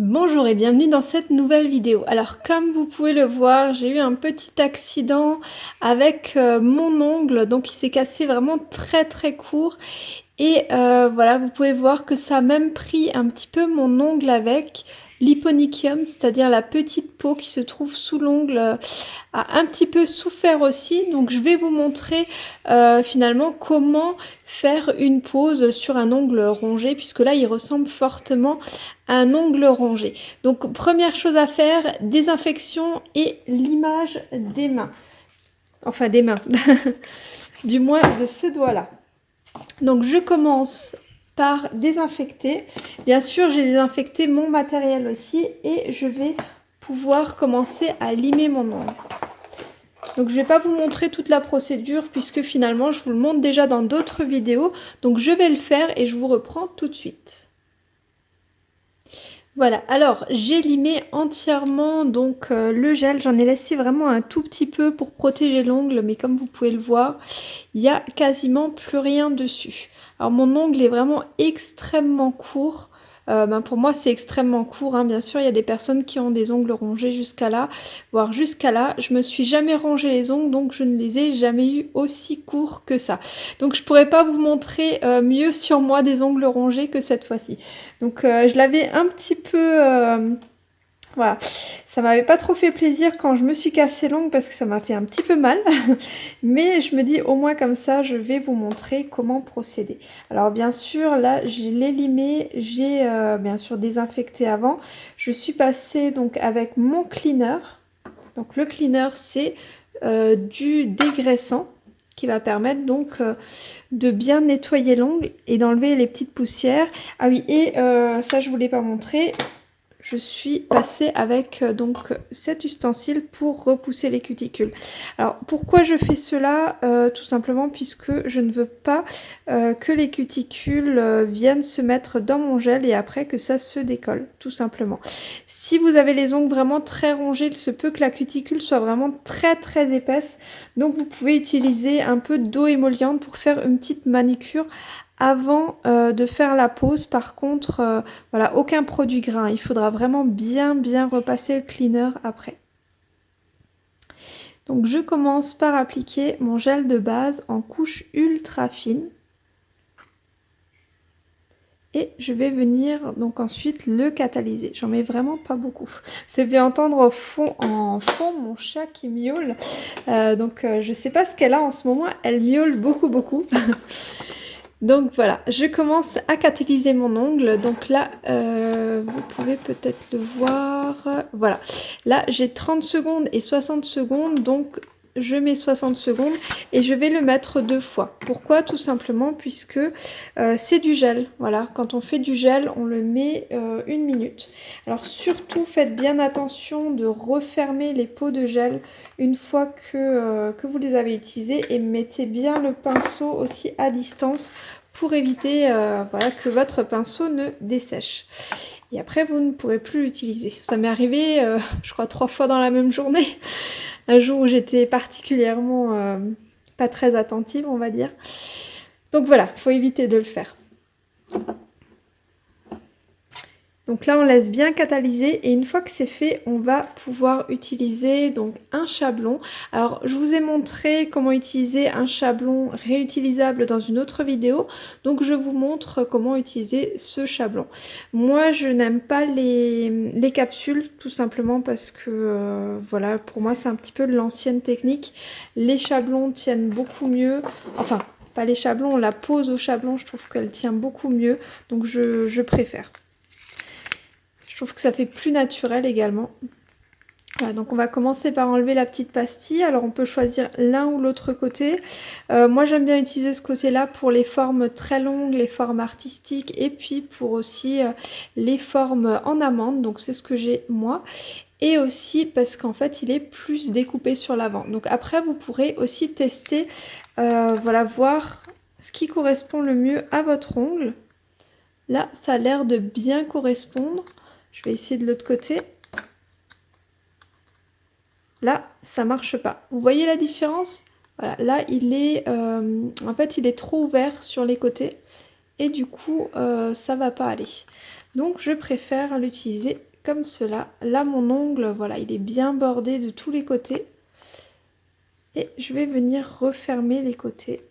Bonjour et bienvenue dans cette nouvelle vidéo. Alors comme vous pouvez le voir, j'ai eu un petit accident avec euh, mon ongle, donc il s'est cassé vraiment très très court. Et euh, voilà, vous pouvez voir que ça a même pris un petit peu mon ongle avec. L'hyponychium, c'est-à-dire la petite peau qui se trouve sous l'ongle, euh, a un petit peu souffert aussi. Donc je vais vous montrer euh, finalement comment faire une pose sur un ongle rongé, puisque là il ressemble fortement à un ongle rongé. Donc première chose à faire, désinfection et limage des mains. Enfin des mains, du moins de ce doigt-là. Donc je commence par désinfecter. Bien sûr, j'ai désinfecté mon matériel aussi et je vais pouvoir commencer à limer mon ongle. Donc je vais pas vous montrer toute la procédure puisque finalement je vous le montre déjà dans d'autres vidéos. Donc je vais le faire et je vous reprends tout de suite. Voilà, alors j'ai limé entièrement donc euh, le gel, j'en ai laissé vraiment un tout petit peu pour protéger l'ongle, mais comme vous pouvez le voir, il n'y a quasiment plus rien dessus. Alors mon ongle est vraiment extrêmement court, euh, ben pour moi c'est extrêmement court, hein. bien sûr il y a des personnes qui ont des ongles rongés jusqu'à là, voire jusqu'à là. Je me suis jamais rongé les ongles donc je ne les ai jamais eu aussi courts que ça. Donc je pourrais pas vous montrer euh, mieux sur moi des ongles rongés que cette fois-ci. Donc euh, je l'avais un petit peu voilà, ça m'avait pas trop fait plaisir quand je me suis cassé l'ongle parce que ça m'a fait un petit peu mal. Mais je me dis au moins comme ça, je vais vous montrer comment procéder. Alors bien sûr, là, j'ai l'ai limé, j'ai euh, bien sûr désinfecté avant. Je suis passée donc avec mon cleaner. Donc le cleaner, c'est euh, du dégraissant qui va permettre donc euh, de bien nettoyer l'ongle et d'enlever les petites poussières. Ah oui, et ça je vous l'ai pas montré, je suis passée avec euh, donc cet ustensile pour repousser les cuticules. Alors pourquoi je fais cela? Euh, Tout simplement puisque je ne veux pas euh, que les cuticules viennent se mettre dans mon gel et après que ça se décolle, tout simplement. Si vous avez les ongles vraiment très rongés, il se peut que la cuticule soit vraiment très très épaisse. Donc vous pouvez utiliser un peu d'eau émolliente pour faire une petite manicure avant euh, de faire la pose, par contre, euh, voilà, aucun produit gras. Il faudra vraiment bien bien repasser le cleaner après. Donc je commence par appliquer mon gel de base en couche ultra fine. Et je vais venir donc ensuite le catalyser. J'en mets vraiment pas beaucoup. Vous avez entendre au fond, en fond mon chat qui miaule. Euh, donc je sais pas ce qu'elle a en ce moment. Elle miaule beaucoup beaucoup. Donc voilà, je commence à catalyser mon ongle. Donc là, euh, vous pouvez peut-être le voir. Voilà, là j'ai 30 secondes et 60 secondes. Donc je mets 60 secondes et je vais le mettre deux fois. Pourquoi? Tout simplement puisque euh, c'est du gel. Voilà, quand on fait du gel, on le met euh, une minute. Alors surtout, faites bien attention de refermer les pots de gel une fois que, que vous les avez utilisés et mettez bien le pinceau aussi à distance pour éviter euh, voilà, que votre pinceau ne dessèche. Et après, vous ne pourrez plus l'utiliser. Ça m'est arrivé, euh, je crois, trois fois dans la même journée. Un jour où j'étais particulièrement euh, pas très attentive, on va dire. Donc voilà, il faut éviter de le faire. Donc là, on laisse bien catalyser et une fois que c'est fait, on va pouvoir utiliser donc un chablon. Alors, je vous ai montré comment utiliser un chablon réutilisable dans une autre vidéo. Donc, je vous montre comment utiliser ce chablon. Moi, je n'aime pas les, capsules tout simplement parce que, euh, voilà, pour moi, c'est un petit peu l'ancienne technique. Les chablons tiennent beaucoup mieux. Enfin, pas les chablons, la pose au chablon, je trouve qu'elle tient beaucoup mieux. Donc, je préfère. Je trouve que ça fait plus naturel également. donc on va commencer par enlever la petite pastille. Alors on peut choisir l'un ou l'autre côté. Euh, moi j'aime bien utiliser ce côté-là pour les formes très longues, les formes artistiques et puis pour aussi euh, les formes en amande. Donc c'est ce que j'ai moi. Et aussi parce qu'en fait il est plus découpé sur l'avant. Donc après vous pourrez aussi tester, euh, voilà, voir ce qui correspond le mieux à votre ongle. Là ça a l'air de bien correspondre. Je vais essayer de l'autre côté. Là, ça marche pas. Vous voyez la différence? Voilà, là, il est, euh, en fait, il est trop ouvert sur les côtés. et du coup euh, ça va pas aller. Donc je préfère l'utiliser comme cela. Là mon ongle, voilà, il est bien bordé de tous les côtés. Et je vais venir refermer les côtés.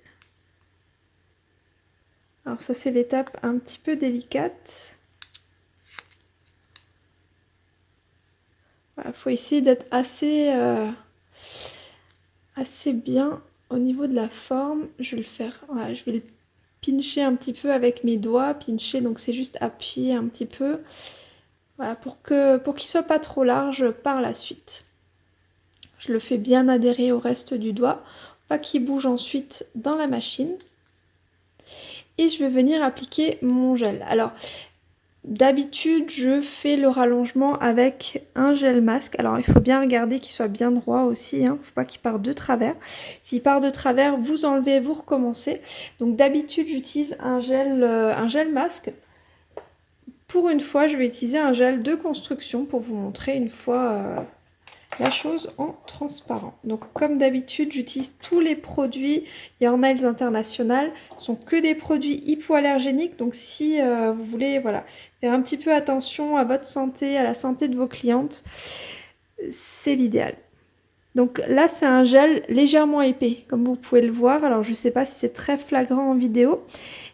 Alors ça c'est l'étape un petit peu délicate. Il faut essayer d'être assez, euh, assez bien au niveau de la forme. Je vais le faire, je vais le pincher un petit peu avec mes doigts. Pincher, donc c'est juste appuyer un petit peu. Voilà, pour qu'il pour qu'il soit pas trop large par la suite. Je le fais bien adhérer au reste du doigt, pas qu'il bouge ensuite dans la machine. Et je vais venir appliquer mon gel. Alors, D'habitude, je fais le rallongement avec un gel masque. Alors, il faut bien regarder qu'il soit bien droit aussi. Il hein. ne faut pas qu'il parte de travers. S'il part de travers, vous enlevez, vous recommencez. Donc, d'habitude, j'utilise un, gel, euh, un gel masque. Pour une fois, je vais utiliser un gel de construction pour vous montrer une fois euh, la chose en transparent. Donc comme d'habitude, j'utilise tous les produits Your Nails International. Ce sont que des produits hypoallergéniques. Donc si euh, vous voulez voilà, faire un petit peu attention à votre santé, à la santé de vos clientes, c'est l'idéal. Donc là, c'est un gel légèrement épais, comme vous pouvez le voir. Alors je ne sais pas si c'est très flagrant en vidéo,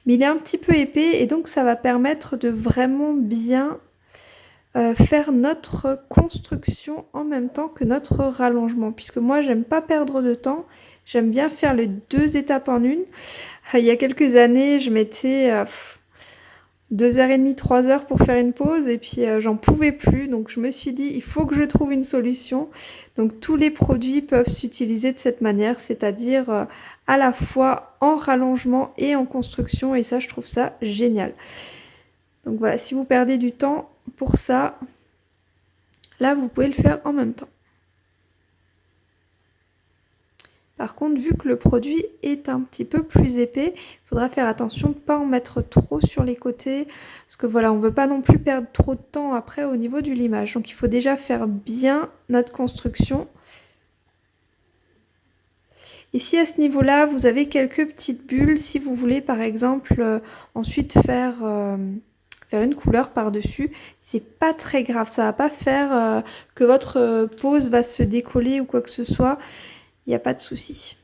mais il est un petit peu épais et donc ça va permettre de vraiment bien euh, faire notre construction en même temps que notre rallongement. Puisque moi, j'aime pas perdre de temps. J'aime bien faire les deux étapes en une. Euh, il y a quelques années, je mettais euh, deux heures et demie, trois heures pour faire une pause et puis j'en pouvais plus. Donc je me suis dit, il faut que je trouve une solution. Donc tous les produits peuvent s'utiliser de cette manière, c'est-à-dire à la fois en rallongement et en construction. Et ça, je trouve ça génial. Donc voilà, si vous perdez du temps, pour ça, là, vous pouvez le faire en même temps. Par contre, vu que le produit est un petit peu plus épais, il faudra faire attention de ne pas en mettre trop sur les côtés. Parce que voilà, on ne veut pas non plus perdre trop de temps après au niveau du limage. Donc il faut déjà faire bien notre construction. Si à ce niveau-là, vous avez quelques petites bulles, si vous voulez par exemple euh, ensuite faire... Euh, une couleur par-dessus. C'est pas très grave, ça va pas faire euh, que votre euh, pose va se décoller ou quoi que ce soit. Il n'y a pas de souci.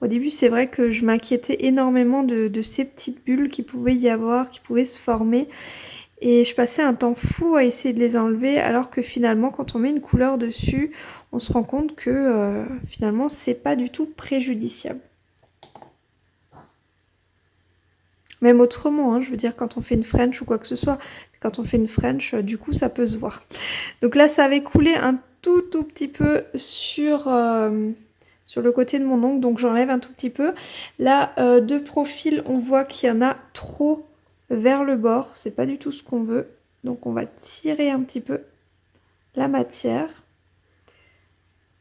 Au début, c'est vrai que je m'inquiétais énormément de, ces petites bulles qui pouvaient y avoir, qui pouvaient se former. Et je passais un temps fou à essayer de les enlever, alors que finalement, quand on met une couleur dessus, on se rend compte que euh, finalement, c'est pas du tout préjudiciable. Même autrement, hein, je veux dire quand on fait une French ou quoi que ce soit. Quand on fait une French, euh, du coup, ça peut se voir. Donc là, ça avait coulé un tout tout petit peu sur, euh, le côté de mon ongle. Donc j'enlève un tout petit peu. Là, euh, de profil, on voit qu'il y en a trop vers le bord. C'est pas du tout ce qu'on veut. Donc on va tirer un petit peu la matière.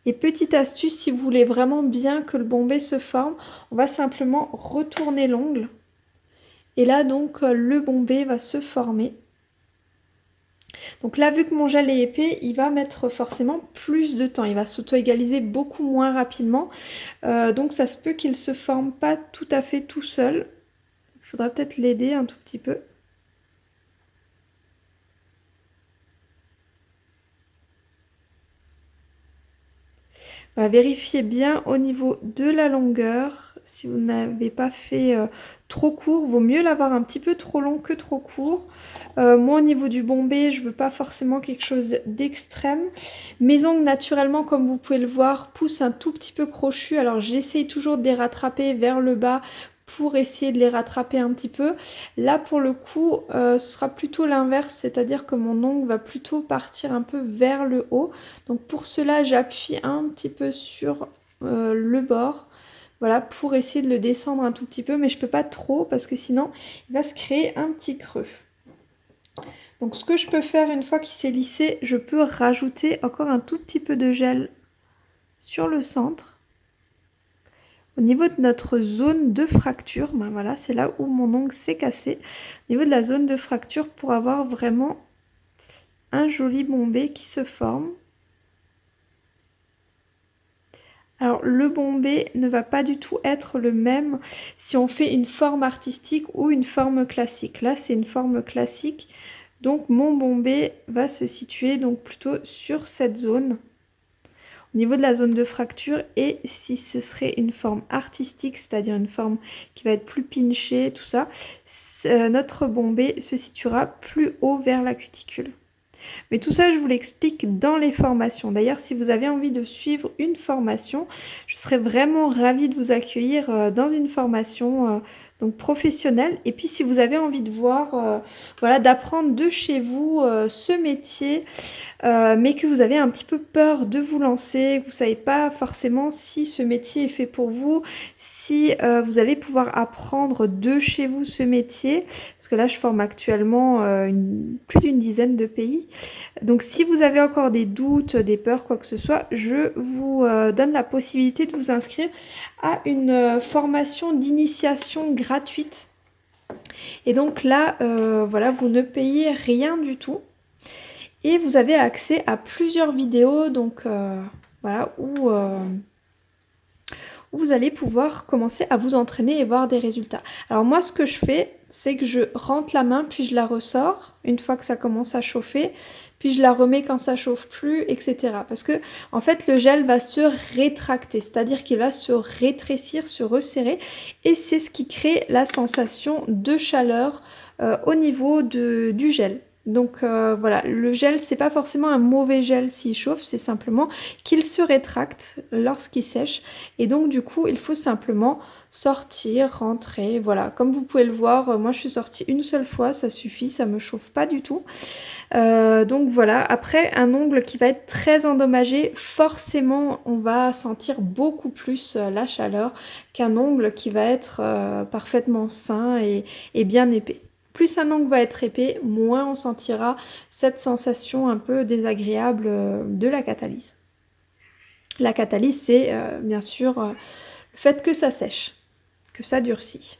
Et petite astuce, si vous voulez vraiment bien que le bombé se forme, on va simplement retourner l'ongle et là, donc, euh, le bombé va se former. Donc là, vu que mon gel est épais, il va mettre forcément plus de temps. Il va s'auto-égaliser beaucoup moins rapidement. Euh, donc ça se peut qu'il ne se forme pas tout à fait tout seul. Il faudra peut-être l'aider un tout petit peu. va vérifier bien au niveau de la longueur. Si vous n'avez pas fait euh, trop court, vaut mieux l'avoir un petit peu trop long que trop court. Euh, moi au niveau du bombé, je veux pas forcément quelque chose d'extrême. Mes ongles naturellement, comme vous pouvez le voir, poussent un tout petit peu crochu. Alors j'essaye toujours de les rattraper vers le bas pour essayer de les rattraper un petit peu. Là pour le coup euh, ce sera plutôt l'inverse, c'est-à-dire que mon ongle va plutôt partir un peu vers le haut. Donc pour cela j'appuie un petit peu sur le bord. Voilà, pour essayer de le descendre un tout petit peu, mais je peux pas trop parce que sinon il va se créer un petit creux. Donc ce que je peux faire une fois qu'il s'est lissé, je peux rajouter encore un tout petit peu de gel sur le centre au niveau de notre zone de fracture, ben voilà, c'est là où mon ongle s'est cassé. Au niveau de la zone de fracture, pour avoir vraiment un joli bombé qui se forme. Alors le bombé ne va pas du tout être le même si on fait une forme artistique ou une forme classique. Là c'est une forme classique, donc mon bombé va se situer donc plutôt sur cette zone, au niveau de la zone de fracture. Et si ce serait une forme artistique, c'est-à-dire une forme qui va être plus pinchée, tout ça, notre bombé se situera plus haut vers la cuticule. Mais tout ça, je vous l'explique dans les formations. D'ailleurs, si vous avez envie de suivre une formation, je serais vraiment ravie de vous accueillir euh, dans une formation euh, professionnel. Et puis si vous avez envie de voir, euh, voilà, d'apprendre de chez vous euh, ce métier, euh, mais que vous avez un petit peu peur de vous lancer, vous savez pas forcément si ce métier est fait pour vous, si vous allez pouvoir apprendre de chez vous ce métier, parce que là je forme actuellement une, plus d'une dizaine de pays. Donc si vous avez encore des doutes, des peurs, quoi que ce soit, je vous donne la possibilité de vous inscrire à une formation d'initiation gratuite gratuite. Et donc là, euh, voilà, vous ne payez rien du tout. Et vous avez accès à plusieurs vidéos, donc euh, voilà, où, euh, où, vous allez pouvoir commencer à vous entraîner et voir des résultats. Alors moi, ce que je fais, c'est que je rentre la main, puis je la ressors, une fois que ça commence à chauffer puis je la remets quand ça chauffe plus, etc. Parce que en fait le gel va se rétracter, c'est-à-dire qu'il va se rétrécir, se resserrer, et c'est ce qui crée la sensation de chaleur euh, au niveau du gel. Donc euh, voilà, le gel, c'est pas forcément un mauvais gel s'il chauffe, c'est simplement qu'il se rétracte lorsqu'il sèche. Et donc du coup, il faut simplement sortir, rentrer, voilà. Comme vous pouvez le voir, euh, moi je suis sortie une seule fois, ça suffit, ça me chauffe pas du tout. Euh, donc voilà, après un ongle qui va être très endommagé, forcément on va sentir beaucoup plus euh, la chaleur qu'un ongle qui va être parfaitement sain et, et bien épais. Plus un ongle va être épais, moins on sentira cette sensation un peu désagréable de la catalyse. La catalyse, c'est bien sûr le fait que ça sèche que ça durcit.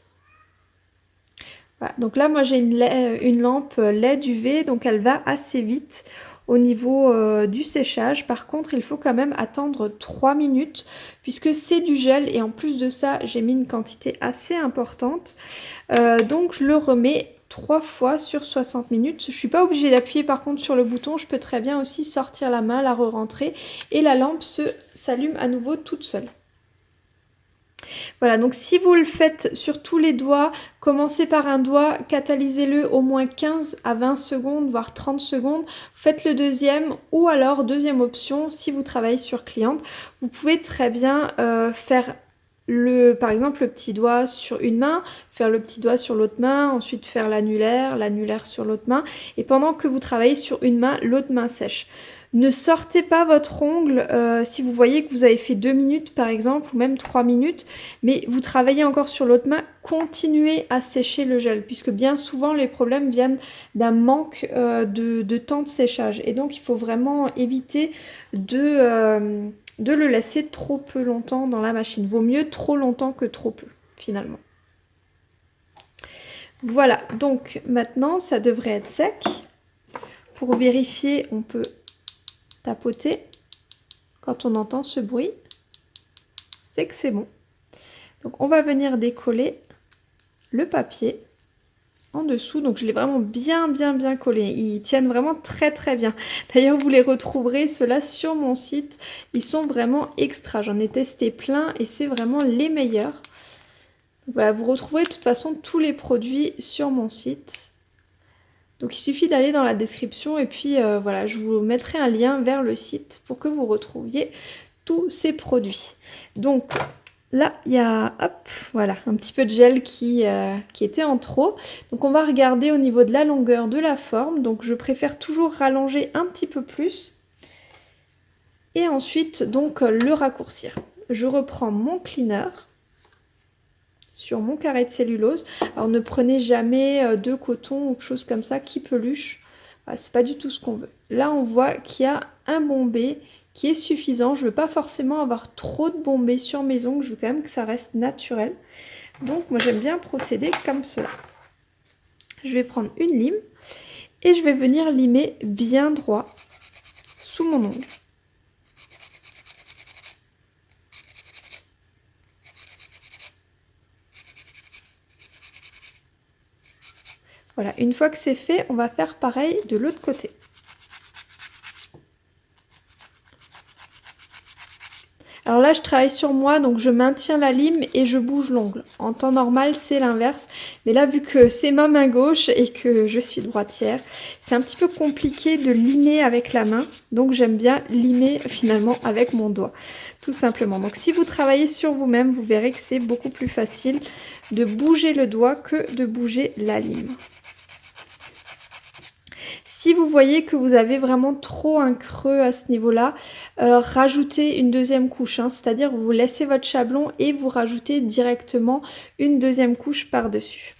donc là, moi j'ai une, une, lampe LED UV, donc elle va assez vite au niveau euh, du séchage. Par contre, il faut quand même attendre 3 minutes puisque c'est du gel et en plus de ça, j'ai mis une quantité assez importante. Euh, donc je le remets trois fois sur 60 minutes. Je suis pas obligée d'appuyer par contre sur le bouton, je peux très bien aussi sortir la main, la re-rentrer et la lampe s'allume à nouveau toute seule. Voilà, donc si vous le faites sur tous les doigts, commencez par un doigt, catalysez-le au moins 15 à 20 secondes, voire 30 secondes. Faites le deuxième ou alors, deuxième option, si vous travaillez sur cliente, vous pouvez très bien euh, faire le, par exemple le petit doigt sur une main, faire le petit doigt sur l'autre main, ensuite faire l'annulaire, l'annulaire sur l'autre main, et pendant que vous travaillez sur une main, l'autre main sèche. Ne sortez pas votre ongle euh, si vous voyez que vous avez fait 2 minutes par exemple ou même 3 minutes mais vous travaillez encore sur l'autre main, continuez à sécher le gel puisque bien souvent les problèmes viennent d'un manque euh, de, temps de séchage et donc il faut vraiment éviter euh, de le laisser trop peu longtemps dans la machine. Vaut mieux trop longtemps que trop peu finalement. Voilà, donc maintenant ça devrait être sec. Pour vérifier, on peut tapoter, quand on entend ce bruit, c'est que c'est bon. Donc on va venir décoller le papier en dessous. Donc je l'ai vraiment bien bien bien collé. Ils tiennent vraiment très très bien. D'ailleurs vous les retrouverez ceux-là sur mon site. Ils sont vraiment extra. J'en ai testé plein et c'est vraiment les meilleurs. voilà, vous retrouverez de toute façon tous les produits sur mon site. Donc il suffit d'aller dans la description et puis euh, voilà, je vous mettrai un lien vers le site pour que vous retrouviez tous ces produits. Donc là, il y a hop, voilà, un petit peu de gel qui, euh, qui était en trop. Donc on va regarder au niveau de la longueur de la forme. Donc je préfère toujours rallonger un petit peu plus. Et ensuite, donc le raccourcir. Je reprends mon cleaner sur mon carré de cellulose. Alors ne prenez jamais euh, de coton ou chose comme ça qui peluche. c'est pas du tout ce qu'on veut. Là on voit qu'il y a un bombé qui est suffisant. Je veux pas forcément avoir trop de bombé sur mes ongles. Je veux quand même que ça reste naturel. Donc moi j'aime bien procéder comme cela. Je vais prendre une lime et je vais venir limer bien droit sous mon ongle. Voilà, une fois que c'est fait, on va faire pareil de l'autre côté. Alors là, je travaille sur moi, donc je maintiens la lime et je bouge l'ongle. En temps normal, c'est l'inverse. Mais là, vu que c'est ma main gauche et que je suis droitière, c'est un petit peu compliqué de limer avec la main. Donc j'aime bien limer finalement avec mon doigt, tout simplement. Donc si vous travaillez sur vous-même, vous verrez que c'est beaucoup plus facile de bouger le doigt que de bouger la lime. Si vous voyez que vous avez vraiment trop un creux à ce niveau-là, euh, rajoutez une deuxième couche. Hein. C'est-à-dire vous laissez votre chablon et vous rajoutez directement une deuxième couche par-dessus.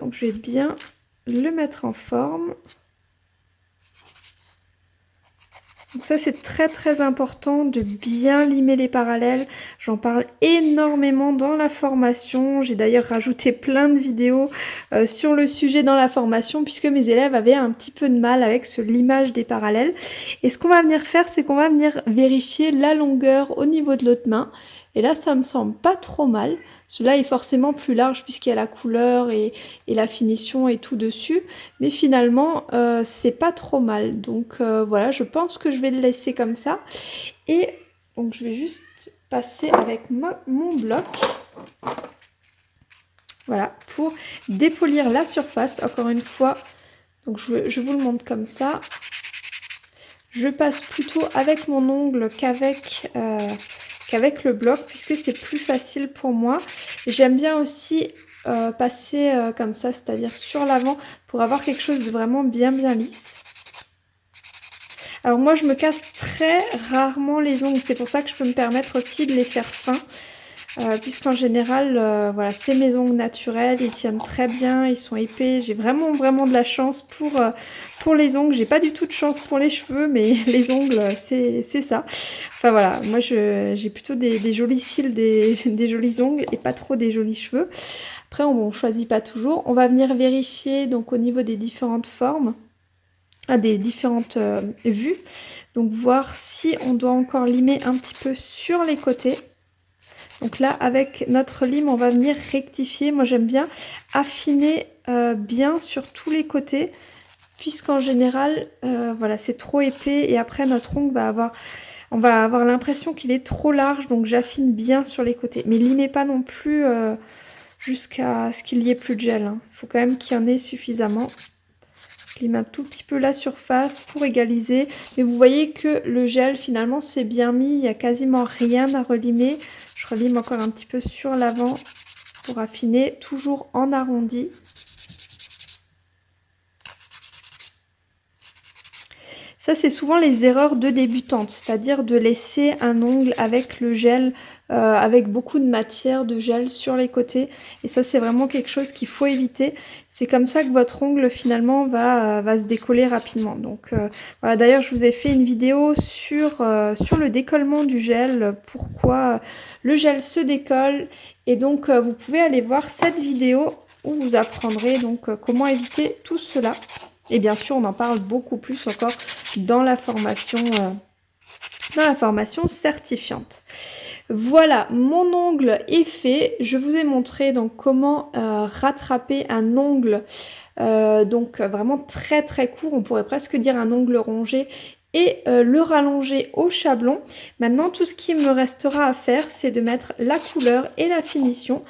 donc je vais bien le mettre en forme. Ça c'est très très important de bien limer les parallèles. J'en parle énormément dans la formation. J'ai d'ailleurs rajouté plein de vidéos euh, sur le sujet dans la formation puisque mes élèves avaient un petit peu de mal avec ce limage des parallèles. Et ce qu'on va venir faire c'est qu'on va venir vérifier la longueur au niveau de l'autre main. Et là ça me semble pas trop mal. Celui-là est forcément plus large puisqu'il y a la couleur et, la finition et tout dessus. Mais finalement, euh, c'est pas trop mal. Donc euh, voilà, je pense que je vais le laisser comme ça. Et donc je vais juste passer avec mon bloc. Voilà, pour dépolir la surface. Encore une fois, donc je, vous le montre comme ça. Je passe plutôt avec mon ongle qu'avec... Euh, qu'avec le bloc puisque c'est plus facile pour moi. J'aime bien aussi euh, passer euh, comme ça, c'est-à-dire sur l'avant pour avoir quelque chose de vraiment bien bien lisse. Alors moi je me casse très rarement les ongles, c'est pour ça que je peux me permettre aussi de les faire fins. Euh, puisqu'en général, euh, voilà, c'est mes ongles naturels, ils tiennent très bien, ils sont épais. J'ai vraiment, vraiment de la chance pour, euh, pour les ongles. J'ai pas du tout de chance pour les cheveux, mais les ongles, c'est ça. Enfin voilà, moi j'ai plutôt des, jolis cils, des, des, jolis ongles et pas trop des jolis cheveux. Après, on, ne choisit pas toujours. On va venir vérifier donc au niveau des différentes formes, ah, des différentes vues. Donc voir si on doit encore limer un petit peu sur les côtés. Donc là, avec notre lime, on va venir rectifier. Moi, j'aime bien affiner euh, bien sur tous les côtés, puisqu'en général, euh, voilà, c'est trop épais et après, notre ongle va avoir... On va avoir l'impression qu'il est trop large, donc j'affine bien sur les côtés. Mais limez pas non plus euh, jusqu'à ce qu'il y ait plus de gel. Il hein. faut quand même qu'il y en ait suffisamment. Je lime un tout petit peu la surface pour égaliser. Mais vous voyez que le gel, finalement, c'est bien mis. Il n'y a quasiment rien à relimer. Je relime encore un petit peu sur l'avant pour affiner, toujours en arrondi. Ça, c'est souvent les erreurs de débutantes, c'est-à-dire de laisser un ongle avec le gel, euh, avec beaucoup de matière de gel sur les côtés. Et ça, c'est vraiment quelque chose qu'il faut éviter. C'est comme ça que votre ongle, finalement, va, va se décoller rapidement. Donc, euh, voilà. D'ailleurs, je vous ai fait une vidéo sur, euh, sur le décollement du gel, pourquoi le gel se décolle. Et donc, vous pouvez aller voir cette vidéo où vous apprendrez donc comment éviter tout cela. Et bien sûr, on en parle beaucoup plus encore dans la formation, euh, dans la formation certifiante. Voilà, mon ongle est fait. Je vous ai montré donc comment euh, rattraper un ongle euh, donc vraiment très très court, on pourrait presque dire un ongle rongé et le rallonger au chablon. Maintenant, tout ce qui me restera à faire, c'est de mettre la couleur et la finition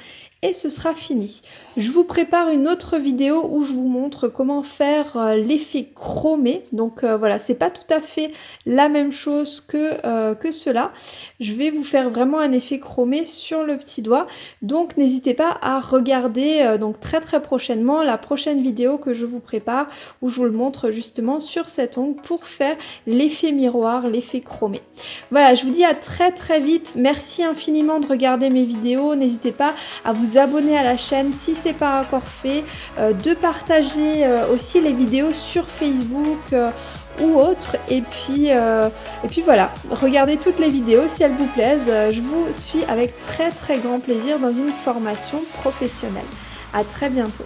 ce sera fini. Je vous prépare une autre vidéo où je vous montre comment faire euh, l'effet chromé. Donc euh, voilà, c'est pas tout à fait la même chose que, euh, que cela. Je vais vous faire vraiment un effet chromé sur le petit doigt. Donc n'hésitez pas à regarder donc très très prochainement la prochaine vidéo que je vous prépare où je vous le montre justement sur cet ongle pour faire l'effet miroir, l'effet chromé. Voilà, je vous dis à très très vite. Merci infiniment de regarder mes vidéos. N'hésitez pas à vous abonner à la chaîne si c'est pas encore fait, euh, de partager euh, aussi les vidéos sur Facebook euh, ou autre. Et puis et puis voilà regardez toutes les vidéos si elles vous plaisent. Je vous suis avec très très grand plaisir dans une formation professionnelle. À très bientôt